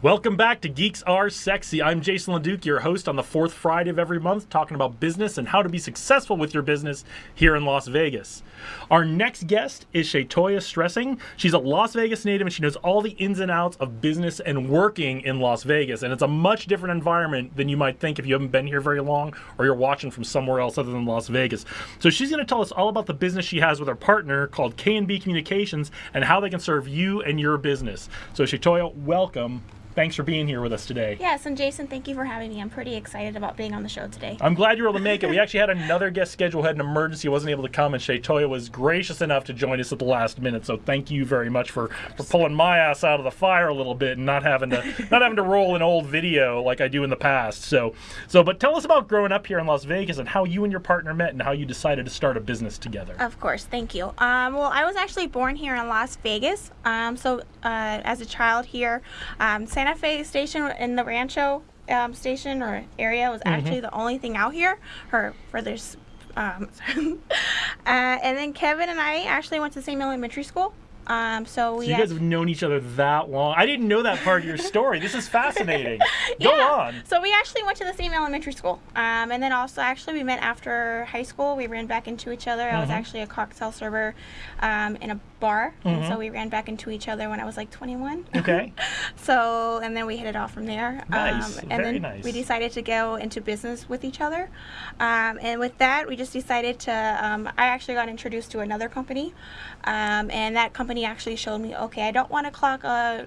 Welcome back to Geeks Are Sexy. I'm Jason LeDuc, your host on the fourth Friday of every month, talking about business and how to be successful with your business here in Las Vegas. Our next guest is Shatoya Stresing. She's a Las Vegas native and she knows all the ins and outs of business and working in Las Vegas. And it's a much different environment than you might think if you haven't been here very long or you're watching from somewhere else other than Las Vegas. So she's going to tell us all about the business she has with her partner called K&B Communications and how they can serve you and your business. So Shatoya, welcome thanks for being here with us today. Yes, and Jason, thank you for having me. I'm pretty excited about being on the show today. I'm glad you were able to make it. We actually had another guest schedule, had an emergency, wasn't able to come, and Shatoya was gracious enough to join us at the last minute. So thank you very much for, for pulling my ass out of the fire a little bit and not having to not having to roll an old video like I do in the past. So so but tell us about growing up here in Las Vegas and how you and your partner met and how you decided to start a business together. Of course, thank you. Um, well, I was actually born here in Las Vegas. Um, so uh, as a child here, um, Santa Fe Station in the Rancho um, station or area was mm-hmm. actually the only thing out here, or for this. Um, uh, and then Kevin and I actually went to the same elementary school. Um, so we. So you guys have known each other that long. I didn't know that part of your story. This is fascinating. Go yeah. on. So we actually went to the same elementary school, um, and then also actually we met after high school. We ran back into each other. Mm-hmm. I was mm-hmm. actually a cocktail server um, in a bar, mm-hmm. and so mm-hmm. we ran back into each other when I was like 21. Okay. so and then we hit it off from there. Nice. Um, and Very then nice. we decided to go into business with each other, um, and with that we just decided to. Um, I actually got introduced to another company, um, and that company actually showed me, okay, I don't want to clock a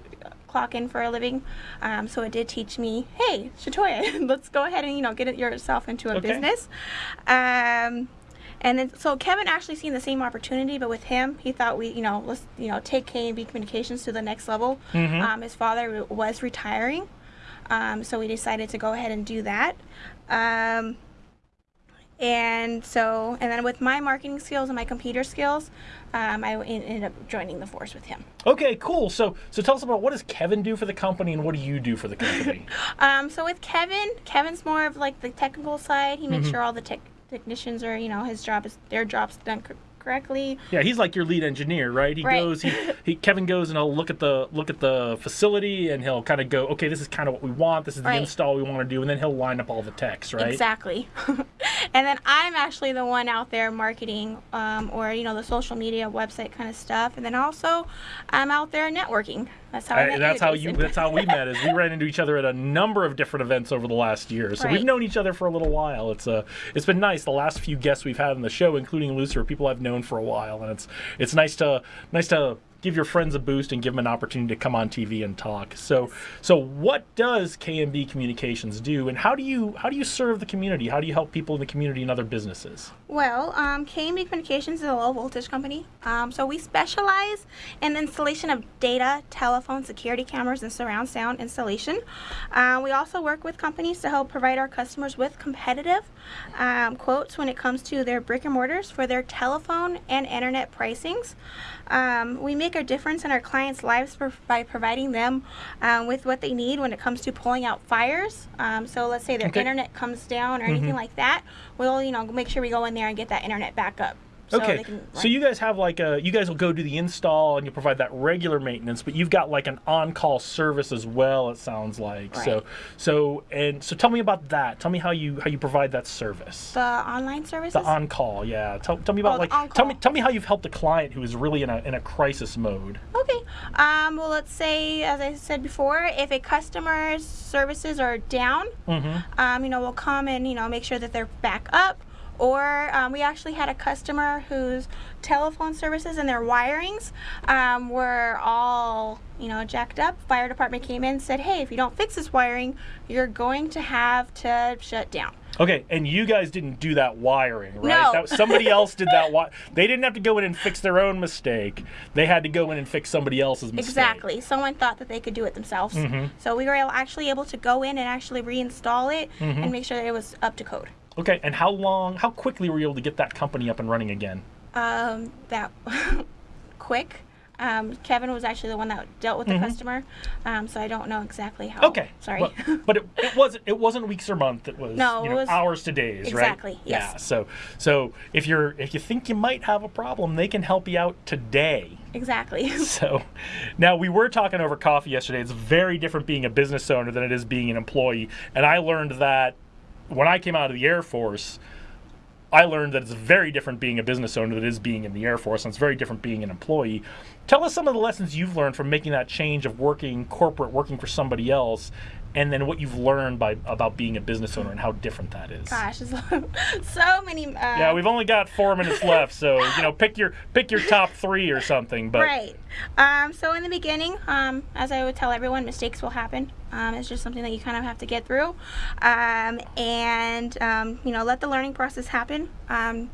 clock in for a living. Um, so it did teach me, hey, Shatoya, let's go ahead and you know get it yourself into a okay. business. Um, and then so Kevin actually seen the same opportunity, but with him, he thought we, you know, let's you know take K and B Communications to the next level. Mm-hmm. Um, his father was retiring, um, so we decided to go ahead and do that. Um, and so, and then with my marketing skills and my computer skills, um, I ended up joining the force with him. Okay, cool. So, so tell us about what does Kevin do for the company, and what do you do for the company? um, so with Kevin, Kevin's more of like the technical side. He makes mm-hmm. sure all the tech technicians are, you know, his job is their job's done correctly. Yeah, he's like your lead engineer, right? He right. goes, he, he Kevin goes and he'll look at the look at the facility and he'll kind of go, okay, this is kind of what we want. This is the right. install we want to do, and then he'll line up all the techs, right? Exactly. and then I'm actually the one out there marketing, um, or you know, the social media website kind of stuff, and then also I'm out there networking. That's how I, I that's you, how you that's how we met. Is we ran into each other at a number of different events over the last year. So right. we've known each other for a little while. It's uh it's been nice. The last few guests we've had on the show, including Lucy, are people I've known for a while, and it's it's nice to nice to give your friends a boost and give them an opportunity to come on TV and talk. So, so what does K&B Communications do, and how do you how do you serve the community? How do you help people in the community and other businesses? Well, um, K&B Communications is a low voltage company. Um, so we specialize in installation of data, telephone, security cameras, and surround sound installation. Uh, we also work with companies to help provide our customers with competitive um, quotes when it comes to their brick and mortars for their telephone and internet pricings. Um, we make a difference in our clients' lives by providing them um, with what they need when it comes to pulling out fires. Um, so let's say their okay. internet comes down or anything mm-hmm. like that, we'll you know make sure we go in there and get that internet back up. So okay, so you guys have like a you guys will go do the install and you provide that regular maintenance, but you've got like an on-call service as well. It sounds like right. so so and so. Tell me about that. Tell me how you how you provide that service. The online services. The on-call, yeah. Tell, tell me about oh, like tell me tell me how you've helped a client who is really in a in a crisis mode. Okay. Um. Well, let's say as I said before, if a customer's services are down, mm-hmm. um, you know, we'll come and you know make sure that they're back up or um, we actually had a customer whose telephone services and their wirings um, were all, you know, jacked up. Fire department came in and said, hey, if you don't fix this wiring, you're going to have to shut down. Okay, and you guys didn't do that wiring, right? No. That, somebody else did that. Wi- they didn't have to go in and fix their own mistake. They had to go in and fix somebody else's mistake. Exactly. Someone thought that they could do it themselves. Mm-hmm. So we were actually able to go in and actually reinstall it mm-hmm. and make sure that it was up to code. Okay, and how long, how quickly were you able to get that company up and running again? Um, that quick. Um, Kevin was actually the one that dealt with the customer, um, so I don't know exactly how. Mm-hmm. Okay. Sorry. But, but it, it wasn't it wasn't weeks or month. It was No, you it know, was- hours to days, Exactly, right? yes. Yeah. So so if you're if you think you might have a problem, they can help you out today. exactly. So now we were talking over coffee yesterday. It's very different being a business owner than it is being an employee. And I learned that when I came out of the Air Force, I learned that it's very different being a business owner than it is being in the Air Force, and it's very different being an employee. Tell us some of the lessons you've learned from making that change of working corporate, working for somebody else, and then what you've learned by about being a business owner and how different that is. Gosh, so many. Uh, Yeah, we've only got four minutes left, so you know, pick your pick your top three or something. But Right. Um, so in the beginning, um, as I would tell everyone, mistakes will happen. Um, it's just something that you kind of have to get through, um, and um, you know let the learning process happen. Um,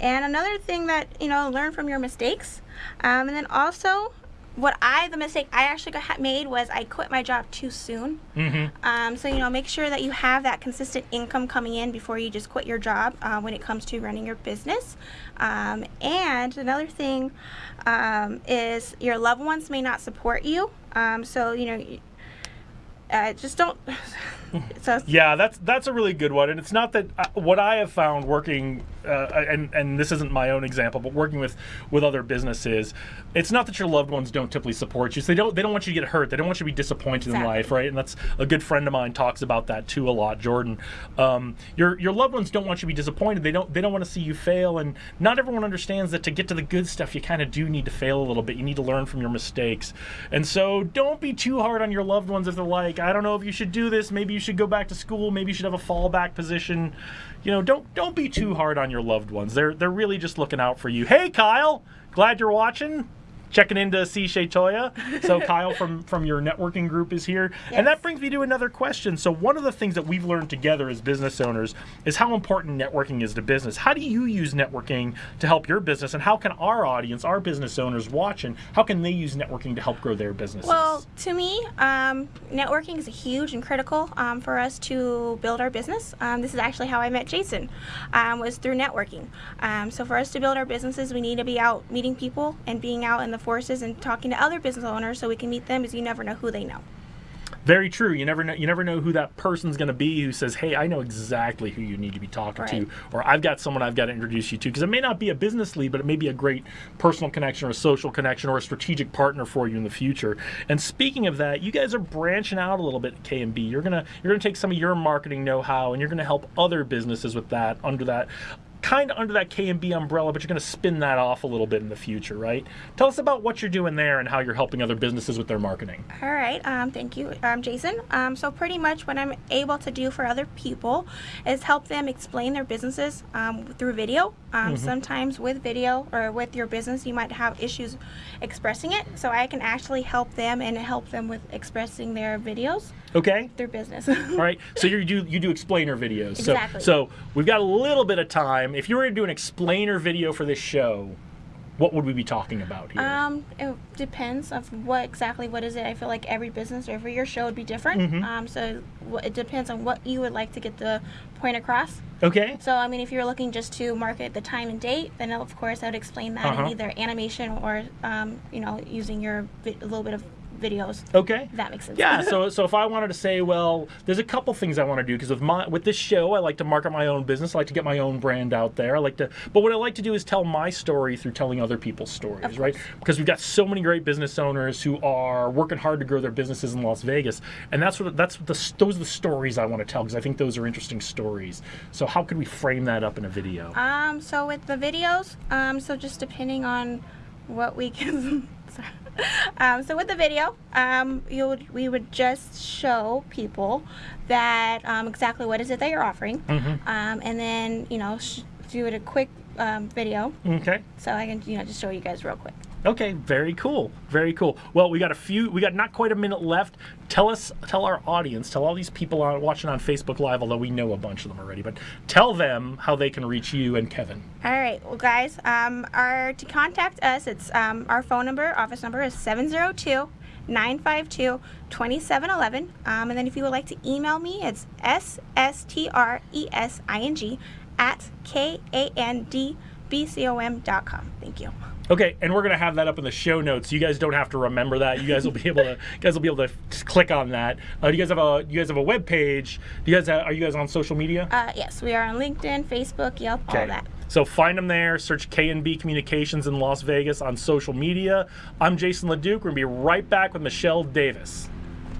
and another thing that you know learn from your mistakes, um, and then also what I the mistake I actually got made was I quit my job too soon. Mhm. Um, so you know, make sure that you have that consistent income coming in before you just quit your job uh, when it comes to running your business. Um, and another thing um, is your loved ones may not support you. Um, so you know, uh, just don't. so Yeah, that's that's a really good one, and it's not that uh, what I have found working, uh, and and this isn't my own example, but working with with other businesses, it's not that your loved ones don't typically support you. So they don't they don't want you to get hurt. They don't want you to be disappointed in life, right? And that's a good friend of mine talks about that too a lot, Jordan. Um, your your loved ones don't want you to be disappointed. They don't they don't want to see you fail, and not everyone understands that to get to the good stuff, you kind of do need to fail a little bit. You need to learn from your mistakes, and so don't be too hard on your loved ones if they're like, I don't know if you should do this. Maybe you should go back to school. Maybe you should have a fallback position. You know, don't don't be too hard on your loved ones. They're they're really just looking out for you. Hey, Kyle, glad you're watching. Checking into C. Shatoya. So Kyle from from your networking group is here, and that brings me to another question. So one of the things that we've learned together as business owners is how important networking is to business. How do you use networking to help your business, and how can our audience, our business owners watching, how can they use networking to help grow their businesses? Well, to me, um, networking is huge and critical um, for us to build our business. Um, this is actually how I met Jason, um, was through networking. Um, so for us to build our businesses, we need to be out meeting people and being out in the forces and talking to other business owners so we can meet them, because you never know who they know. Very true. You never know. You never know who that person's going to be who says, "Hey, I know exactly who you need to be talking to," or "I've got someone I've got to introduce you to." Because it may not be a business lead, but it may be a great personal connection or a social connection or a strategic partner for you in the future. And speaking of that, you guys are branching out a little bit K and B. You're gonna you're gonna take some of your marketing know-how and you're gonna help other businesses with that under that kind of under that K and B umbrella, but you're going to spin that off a little bit in the future, right? Tell us about what you're doing there and how you're helping other businesses with their marketing. All right, um, thank you, um, Jason. Um, so pretty much what I'm able to do for other people is help them explain their businesses um, through video. Um, Sometimes with video or with your business, you might have issues expressing it. So I can actually help them and help them with expressing their videos Okay. through business. All right. So you do you do explainer videos. So Exactly. so we've got a little bit of time. If you were to do an explainer video for this show, what would we be talking about here? Um, it depends of what exactly what is it. I feel like every business or every your show would be different. Um, so it depends on what you would like to get the point across. okay. So I mean, if you're looking just to market the time and date, then of course I would explain that Uh-huh. in either animation or um, you know using your vi- a little bit of videos. Okay. That makes sense. Yeah, so so if I wanted to say, well, there's a couple things I want to do because with my with this show, I like to market my own business. I like to get my own brand out there. I like to, but what I like to do is tell my story through telling other people's stories, right? Because we've got so many great business owners who are working hard to grow their businesses in Las Vegas, and that's what that's what the those are the stories I want to tell because I think those are interesting stories. So how could we frame that up in a video? Um, so with the videos, um, so just depending on what we can. um, so with the video, um, you would we would just show people that um, exactly what is it that you're offering, um, and then you know sh- do it a quick um, video Okay. so I can you know just show you guys real quick. Okay, very cool. Very cool. Well, we got a few we got not quite a minute left. Tell us tell our audience, tell all these people watching on Facebook Live, although we know a bunch of them already, but tell them how they can reach you and Kevin. All right, well, guys, um, our to contact us, it's um, our phone number, office number is 702 952 2711. Um, and then if you would like to email me, it's S S T R E S I N G at K A N D B C O M dot com. Thank you. Okay, and we're gonna have that up in the show notes. You guys don't have to remember that. You guys will be able to. Guys will be able to just click on that. Uh, you guys have a. You guys have a web page. Do you guys have, are you guys on social media? Uh, yes, we are on LinkedIn, Facebook, Yelp, all that. So find them there. Search K&B Communications in Las Vegas on social media. I'm Jason LeDuc. We're gonna be right back with Michelle Davis.